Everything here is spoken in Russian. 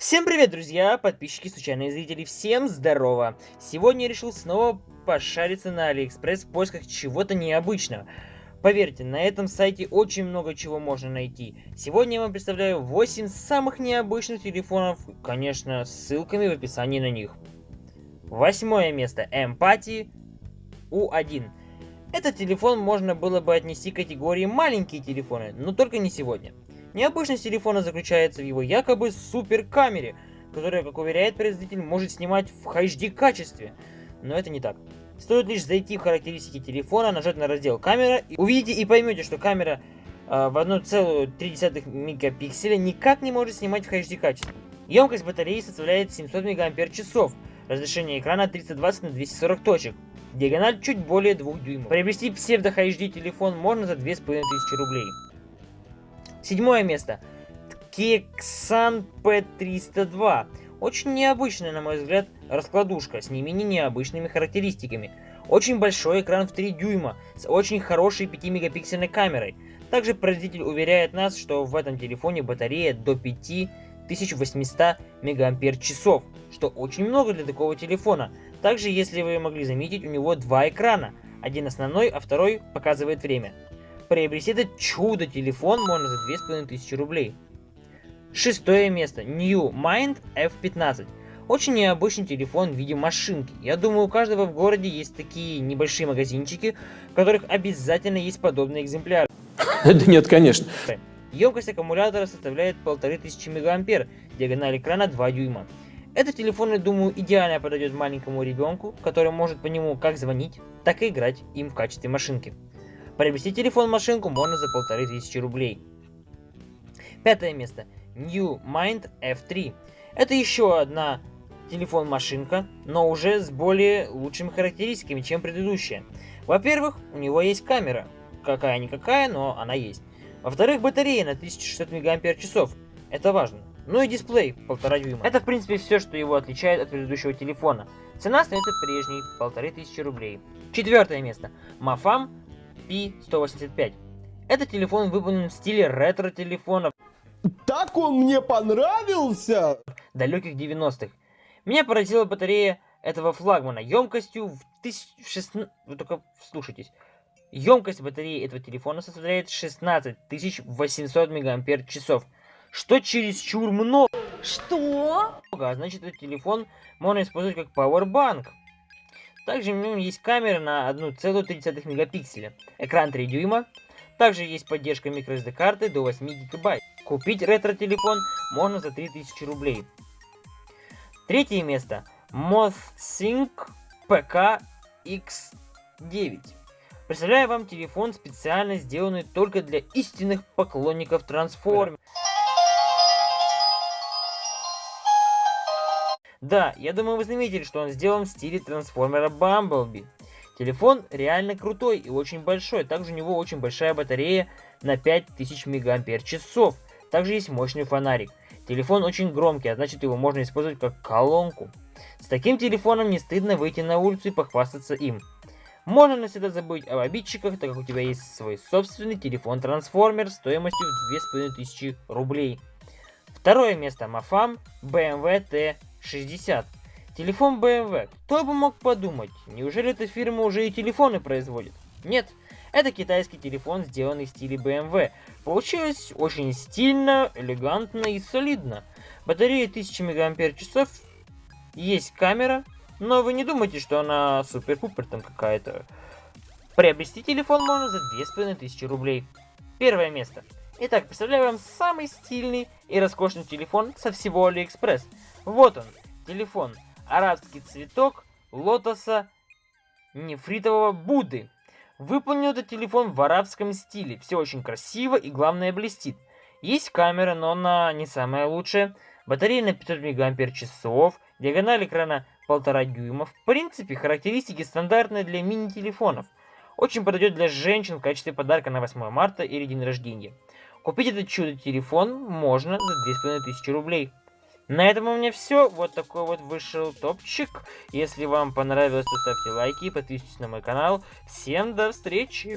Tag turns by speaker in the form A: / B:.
A: Всем привет, друзья, подписчики, случайные зрители, всем здорово! Сегодня я решил снова пошариться на Алиэкспресс в поисках чего-то необычного. Поверьте, на этом сайте очень много чего можно найти. Сегодня я вам представляю 8 самых необычных телефонов, конечно, с ссылками в описании на них. Восьмое место. Эмпати U1. Этот телефон можно было бы отнести к категории маленькие телефоны, но только не сегодня. Необычность телефона заключается в его якобы супер камере, которая, как уверяет производитель, может снимать в HD качестве. Но это не так. Стоит лишь зайти в характеристики телефона, нажать на раздел камера, и увидите и поймете, что камера э, в 1,3 мегапикселя никак не может снимать в HD качестве. Емкость батареи составляет 700 мАч, разрешение экрана 320 на 240 точек, диагональ чуть более 2 дюймов. Приобрести псевдо HD телефон можно за 2500 рублей. Седьмое место. Kexan P302. Очень необычная, на мой взгляд, раскладушка с не менее необычными характеристиками. Очень большой экран в 3 дюйма с очень хорошей 5-мегапиксельной камерой. Также производитель уверяет нас, что в этом телефоне батарея до 5800 мАч, что очень много для такого телефона. Также, если вы могли заметить, у него два экрана. Один основной, а второй показывает время. Приобрести этот чудо-телефон можно за 2500 рублей. Шестое место. New Mind F15. Очень необычный телефон в виде машинки. Я думаю, у каждого в городе есть такие небольшие магазинчики, в которых обязательно есть подобные экземпляры.
B: Да нет, конечно.
A: Емкость аккумулятора составляет 1500 мА, диагональ экрана 2 дюйма. Этот телефон, я думаю, идеально подойдет маленькому ребенку, который может по нему как звонить, так и играть им в качестве машинки. Приобрести телефон-машинку можно за полторы тысячи рублей. Пятое место. New Mind F3. Это еще одна телефон-машинка, но уже с более лучшими характеристиками, чем предыдущая. Во-первых, у него есть камера. Какая-никакая, но она есть. Во-вторых, батарея на 1600 мАч. Это важно. Ну и дисплей 1,5 дюйма. Это в принципе все, что его отличает от предыдущего телефона. Цена остается прежней, 1500 рублей. Четвертое место. Mafam P185. Этот телефон выполнен в стиле ретро-телефонов.
B: Так он мне понравился!
A: Далеких 90-х. Меня поразила батарея этого флагмана емкостью в 1016... Вы только слушайтесь. Емкость батареи этого телефона составляет 16 800 мАч, что чересчур много.
C: Что?
A: А значит, этот телефон можно использовать как пауэрбанк. Также в нем есть камера на 1,3 мегапикселя, экран 3 дюйма, также есть поддержка microSD карты до 8 гигабайт. Купить ретро-телефон можно за 3000 рублей. Третье место. MothSync PK X9. Представляю вам телефон, специально сделанный только для истинных поклонников трансформеров. Да, я думаю вы заметили, что он сделан в стиле трансформера Бамблби. Телефон реально крутой и очень большой. Также у него очень большая батарея на 5000 мАч. Также есть мощный фонарик. Телефон очень громкий, а значит его можно использовать как колонку. С таким телефоном не стыдно выйти на улицу и похвастаться им. Можно навсегда забыть об обидчиках, так как у тебя есть свой собственный телефон-трансформер стоимостью в 2500 рублей. Второе место. Мафам BMW T 60. Телефон BMW. Кто бы мог подумать? Неужели эта фирма уже и телефоны производит? Нет. Это китайский телефон, сделанный в стиле BMW. Получилось очень стильно, элегантно и солидно. Батарея 1000 мАч, есть камера, но вы не думайте, что она супер-пупер там какая-то. Приобрести телефон можно за 2500 рублей. Первое место. Итак, представляю вам самый стильный и роскошный телефон со всего Алиэкспресс. Вот он, телефон. Арабский цветок лотоса нефритового Будды. Выполнен этот телефон в арабском стиле. Все очень красиво и главное блестит. Есть камера, но она не самая лучшая. Батарея на 500 мАч, диагональ экрана 1,5 дюйма. В принципе, характеристики стандартные для мини-телефонов. Очень подойдет для женщин в качестве подарка на 8 марта или день рождения. Купить этот чудо-телефон можно за 2500 рублей. На этом у меня все. Вот такой вот вышел топчик. Если вам понравилось, то ставьте лайки, подписывайтесь на мой канал. Всем до встречи!